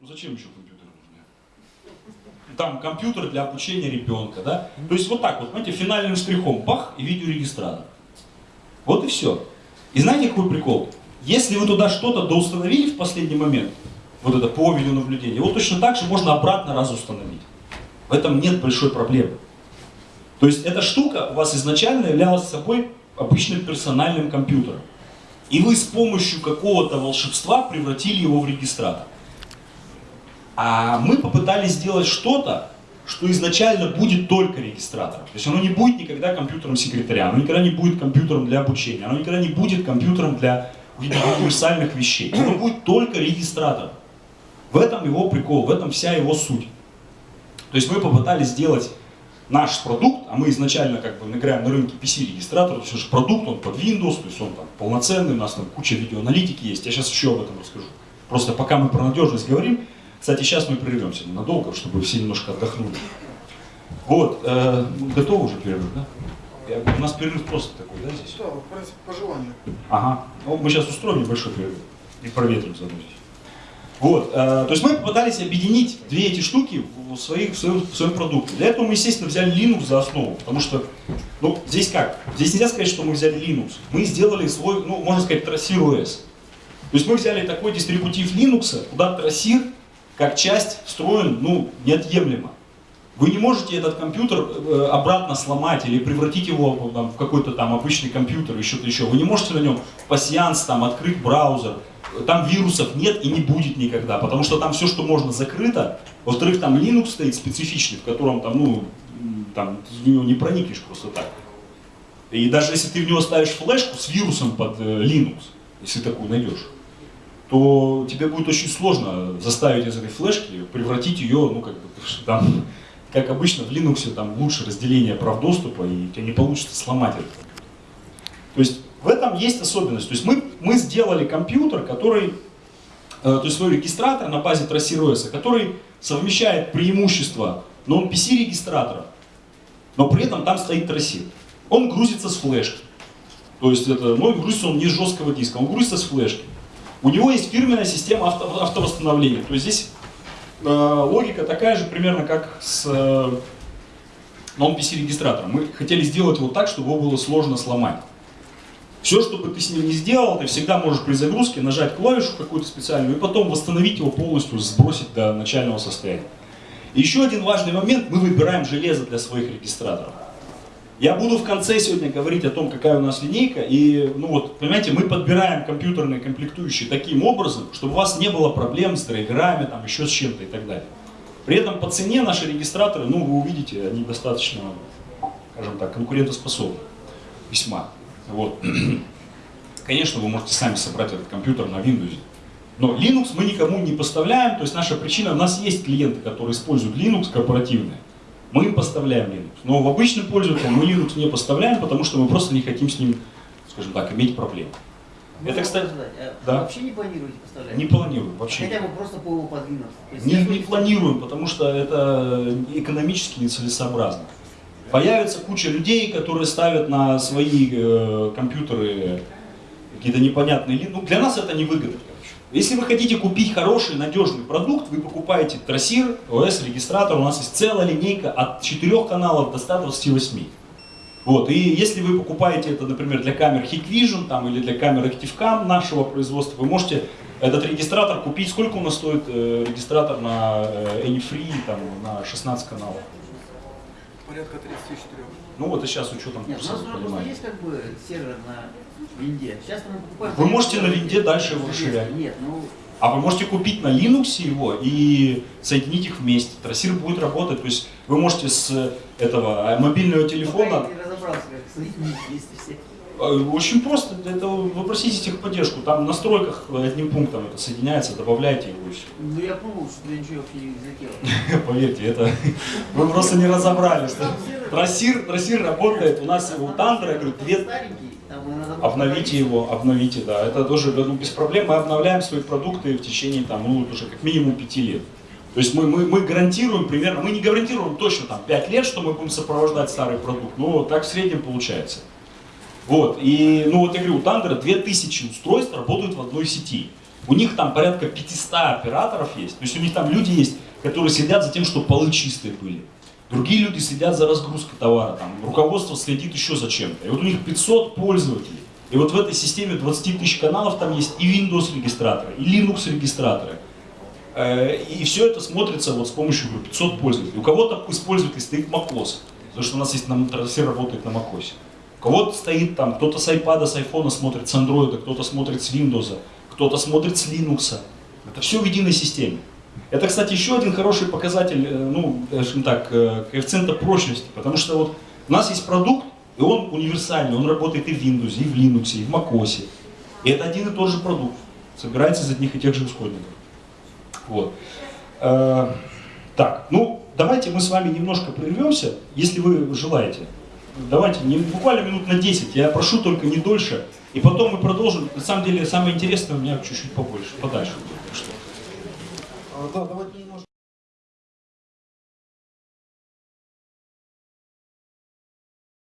Ну зачем еще компьютер нужны? Там компьютер для обучения ребенка, да? То есть вот так вот, знаете, финальным штрихом, бах, и видеорегистратор. Вот и все. И знаете, какой прикол? Если вы туда что-то доустановили в последний момент, вот это по видеонаблюдению, его точно так же можно обратно раз установить. В этом нет большой проблемы. То есть эта штука у вас изначально являлась собой обычным персональным компьютером. И вы с помощью какого-то волшебства превратили его в регистратор. А мы попытались сделать что-то, что изначально будет только регистратором. То есть оно не будет никогда компьютером секретаря, оно никогда не будет компьютером для обучения, оно никогда не будет компьютером для универсальных вещей. Оно будет только регистратором. В этом его прикол, в этом вся его суть. То есть мы попытались сделать наш продукт, а мы изначально как бы играем на рынке PC-регистратор, то есть продукт, он под Windows, то есть он там полноценный, у нас там куча видеоаналитики есть, я сейчас еще об этом расскажу. Просто пока мы про надежность говорим, кстати, сейчас мы прервемся ненадолго, чтобы все немножко отдохнули. Вот, э, готовы уже перерыв, да? Я, у нас перерыв просто такой, да, здесь? Да, по желанию. Ага, ну, мы сейчас устроим небольшой перерыв и проветрим заодно здесь. Вот, э, то есть мы попытались объединить две эти штуки в, своих, в, своем, в своем продукте. Для этого мы, естественно, взяли Linux за основу, потому что, ну, здесь как? Здесь нельзя сказать, что мы взяли Linux. Мы сделали свой, ну, можно сказать, трассир OS. То есть мы взяли такой дистрибутив Linux, куда трассир, как часть, встроен, ну, неотъемлемо. Вы не можете этот компьютер э, обратно сломать или превратить его там, в какой-то там обычный компьютер или что-то еще. Вы не можете на нем пассианс, там, открыть браузер, там вирусов нет и не будет никогда, потому что там все, что можно, закрыто. Во-вторых, там Linux стоит специфичный, в котором там, ну, там, ты в него не проникнешь просто так. И даже если ты в него ставишь флешку с вирусом под э, Linux, если такую найдешь, то тебе будет очень сложно заставить из этой флешки превратить ее, ну, как бы, там, как обычно в Linux там лучше разделение прав доступа, и у тебя не получится сломать это. То есть в этом есть особенность. То есть мы, мы сделали компьютер, который, э, то есть свой регистратор на базе TraceROS, который совмещает преимущества non-PC регистратора, но при этом там стоит трассир. Он грузится с флешки. То есть это, ну, грузится он не с жесткого диска, он грузится с флешки. У него есть фирменная система авто, автовосстановления. То есть здесь э, логика такая же примерно, как с э, non-PC регистратором. Мы хотели сделать его так, чтобы его было сложно сломать. Все, что бы ты с ним не сделал, ты всегда можешь при загрузке нажать клавишу какую-то специальную и потом восстановить его полностью, сбросить до начального состояния. И еще один важный момент, мы выбираем железо для своих регистраторов. Я буду в конце сегодня говорить о том, какая у нас линейка, и, ну вот, понимаете, мы подбираем компьютерные комплектующие таким образом, чтобы у вас не было проблем с драйверами, там, еще с чем-то и так далее. При этом по цене наши регистраторы, ну, вы увидите, они достаточно, скажем так, конкурентоспособны. Весьма. Вот. Конечно, вы можете сами собрать этот компьютер на Windows. Но Linux мы никому не поставляем, то есть наша причина, у нас есть клиенты, которые используют Linux корпоративные, мы им поставляем Linux. Но в обычным пользователям мы Linux не поставляем, потому что мы просто не хотим с ним, скажем так, иметь проблем. Можно Это, кстати, а да? вообще не планируете поставлять? Не планируем, вообще. Хотя бы просто по подвинуться? Не, не планируем, потому что это экономически нецелесообразно. Появится куча людей, которые ставят на свои э, компьютеры какие-то непонятные линии. Ну, для нас это невыгодно. Если вы хотите купить хороший, надежный продукт, вы покупаете трассир, ОС, регистратор. У нас есть целая линейка от 4 каналов до 128. Вот, и если вы покупаете это, например, для камер Hikvision там, или для камер ActiveCam нашего производства, вы можете этот регистратор купить. Сколько у нас стоит э, регистратор на э, AnyFree там, на 16 каналов? порядка 34. Ну вот и сейчас учетом Нет, у нас просто есть как бы сервер на винде. Сейчас мы покупаем... Вы можете на винде дальше его расширять. Нет, ну... А вы можете купить на Linux его и соединить их вместе. Трассир будет работать. То есть вы можете с этого э, мобильного телефона... Пока я не разобрался, как соединить вместе все. Э, очень просто, это попросите техподдержку, там в настройках одним пунктом это соединяется, добавляйте его и все. Ну я пробовал, что я ничего не залетело. Поверьте, это вы просто не разобрались. Трассир, трассир работает, у нас у Тандра, я говорю, две... Обновите его, обновите, да, это тоже ну, без проблем, мы обновляем свои продукты в течение там, ну, уже как минимум пяти лет. То есть мы, мы, мы гарантируем примерно, мы не гарантируем точно там 5 лет, что мы будем сопровождать старый продукт, но так в среднем получается. Вот, и, ну вот я говорю, у Тандера 2000 устройств работают в одной сети. У них там порядка 500 операторов есть. То есть у них там люди есть, которые следят за тем, чтобы полы чистые были. Другие люди следят за разгрузкой товара, там, руководство следит еще за чем-то. И вот у них 500 пользователей. И вот в этой системе 20 тысяч каналов там есть и Windows регистраторы, и Linux регистраторы. Э, И все это смотрится вот с помощью говорю, 500 пользователей. У кого-то из пользователей стоит macOS, потому что у нас есть на, все работает на macOS. У кого-то стоит там, кто-то с iPad, с iPhone смотрит с Android, кто-то смотрит с Windows, кто-то смотрит с Linux. Это все в единой системе. Это, кстати, еще один хороший показатель, э, ну, скажем так, э, коэффициента прочности, потому что вот у нас есть продукт, и он универсальный, он работает и в Windows, и в Linux, и в macOS. И это один и тот же продукт, собирается из одних и тех же исходников. Вот. Э, Так, ну, давайте мы с вами немножко прервемся, если вы желаете. Давайте, не, буквально минут на 10, я прошу только не дольше. И потом мы продолжим. На самом деле, самое интересное у меня чуть-чуть побольше, подальше что. А, да, давайте немножко.